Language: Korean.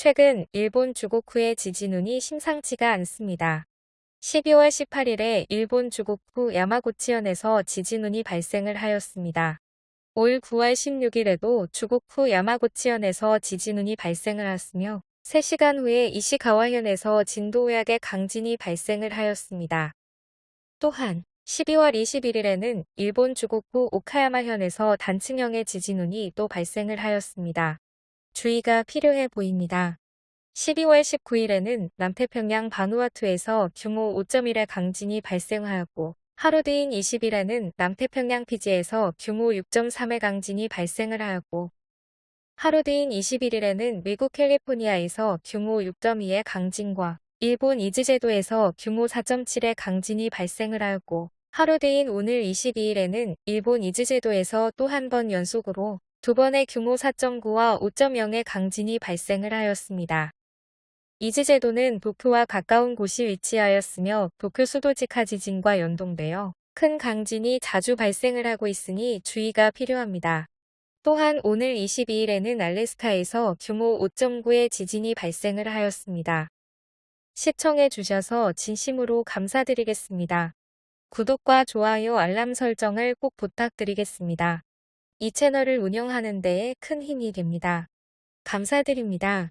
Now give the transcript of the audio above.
최근 일본 주고쿠의 지진운이 심상치가 않습니다. 12월 18일에 일본 주고쿠 야마구치현에서 지진운이 발생을 하였습니다. 올 9월 16일에도 주고쿠 야마구치현에서 지진운이 발생을 하였으며 3시간 후에 이시가와현에서 진도 외약의 강진이 발생을 하였습니다. 또한 12월 21일에는 일본 주고쿠 오카야마현에서 단층형의 지진운이 또 발생을 하였습니다. 주의가 필요해 보입니다. 12월 19일에는 남태평양 바누아투에서 규모 5.1의 강진이 발생하였고 하루 뒤인 20일에는 남태평양 피지에서 규모 6.3의 강진이 발생을 하였고 하루 뒤인 21일에는 미국 캘리포니아에서 규모 6.2의 강진과 일본 이즈제도에서 규모 4.7의 강진이 발생을 하였고 하루 뒤인 오늘 22일에는 일본 이즈제도에서 또 한 번 연속으로 두 번의 규모 4.9와 5.0의 강진이 발생을 하였습니다. 이즈제도는 도쿄와 가까운 곳이 위치하였으며 도쿄 수도 직하 지진과 연동되어 큰 강진이 자주 발생을 하고 있으니 주의가 필요합니다. 또한 오늘 22일에는 알래스카에서 규모 5.9의 지진이 발생을 하였습니다. 시청해 주셔서 진심으로 감사드리겠습니다. 구독과 좋아요 알람 설정을 꼭 부탁드리겠습니다. 이 채널을 운영하는 데에 큰 힘이 됩니다. 감사드립니다.